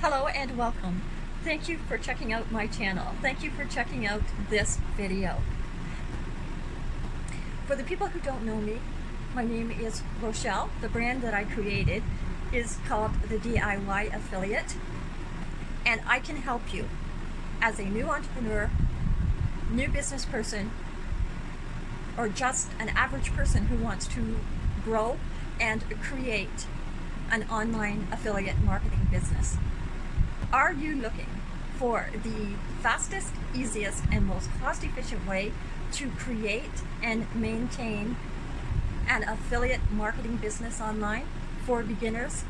Hello and welcome. Thank you for checking out my channel. Thank you for checking out this video. For the people who don't know me, my name is Rochelle. The brand that I created is called the DIY Affiliate and I can help you as a new entrepreneur, new business person, or just an average person who wants to grow and create an online affiliate marketing business. Are you looking for the fastest, easiest, and most cost-efficient way to create and maintain an affiliate marketing business online for beginners?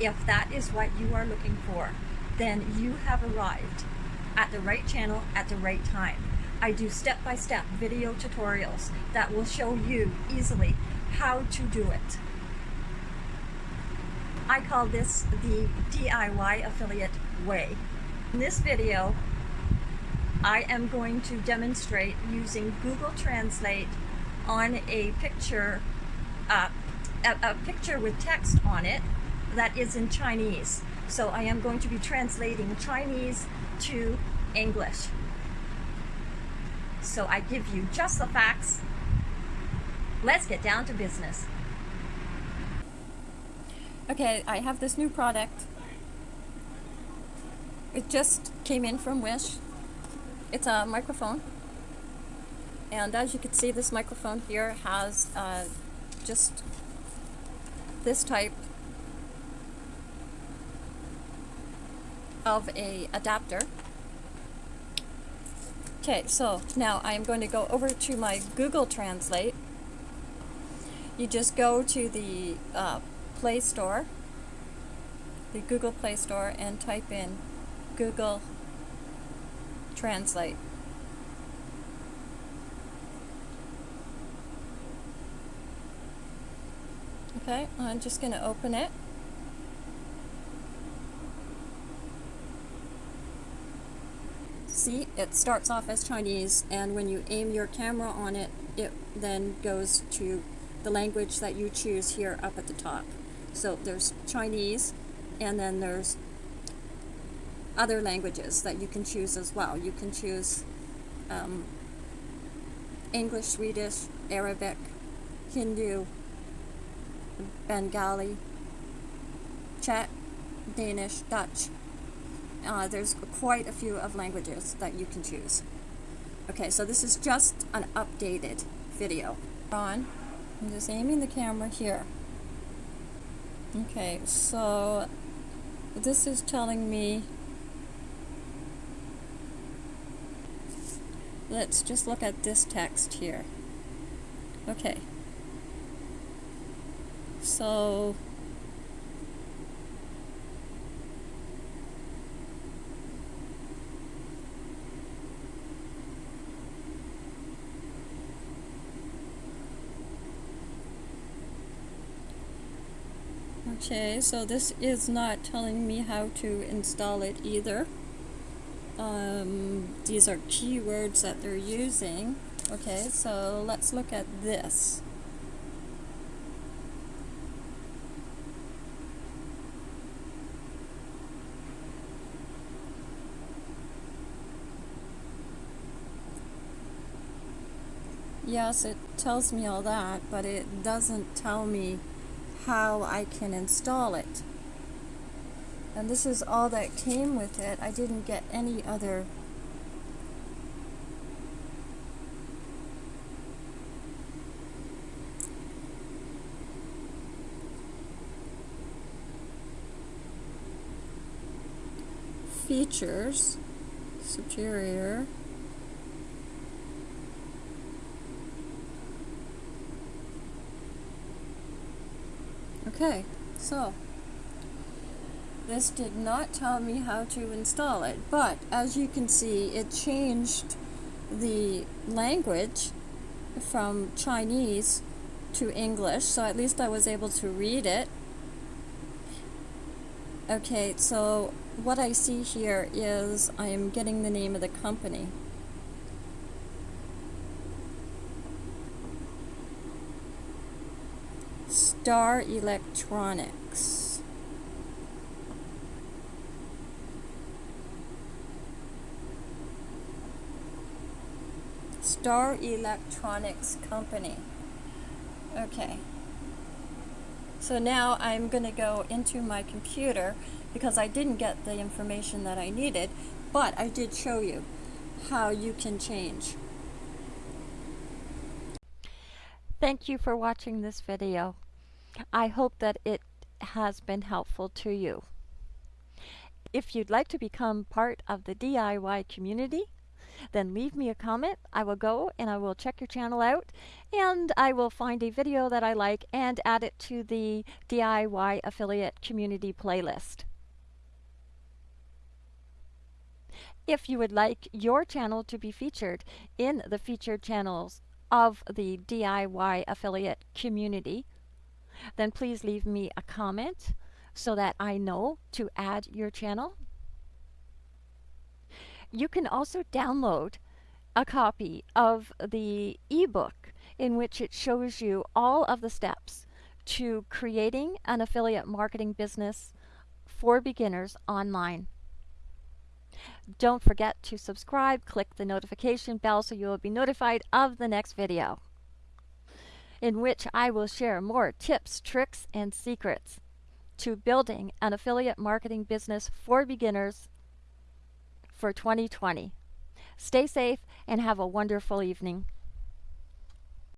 If that is what you are looking for, then you have arrived at the right channel at the right time. I do step-by-step -step video tutorials that will show you easily how to do it. I call this the DIY affiliate way. In this video, I am going to demonstrate using Google Translate on a picture, uh, a, a picture with text on it that is in Chinese. So I am going to be translating Chinese to English. So I give you just the facts. Let's get down to business. Okay, I have this new product. It just came in from Wish. It's a microphone. And as you can see, this microphone here has uh, just this type of a adapter. Okay, so now I'm going to go over to my Google Translate. You just go to the uh, Play Store, the Google Play Store, and type in Google Translate. Okay, I'm just going to open it. See, it starts off as Chinese, and when you aim your camera on it, it then goes to the language that you choose here up at the top. So there's Chinese, and then there's other languages that you can choose as well. You can choose um, English, Swedish, Arabic, Hindu, Bengali, Czech, Danish, Dutch, uh, there's quite a few of languages that you can choose. Okay, so this is just an updated video. On, I'm just aiming the camera here. Okay, so this is telling me let's just look at this text here. Okay. So Okay, so this is not telling me how to install it either. Um, these are keywords that they're using. Okay, so let's look at this. Yes, it tells me all that, but it doesn't tell me how I can install it. And this is all that came with it. I didn't get any other features superior Okay, so this did not tell me how to install it, but as you can see, it changed the language from Chinese to English, so at least I was able to read it. Okay, so what I see here is I am getting the name of the company. Star Electronics. Star Electronics Company. Okay. So now I'm going to go into my computer because I didn't get the information that I needed, but I did show you how you can change. Thank you for watching this video. I hope that it has been helpful to you. If you'd like to become part of the DIY community, then leave me a comment. I will go and I will check your channel out and I will find a video that I like and add it to the DIY affiliate community playlist. If you would like your channel to be featured in the featured channels of the DIY affiliate community, then please leave me a comment so that I know to add your channel. You can also download a copy of the ebook in which it shows you all of the steps to creating an affiliate marketing business for beginners online. Don't forget to subscribe, click the notification bell so you will be notified of the next video in which I will share more tips, tricks, and secrets to building an affiliate marketing business for beginners for 2020. Stay safe and have a wonderful evening.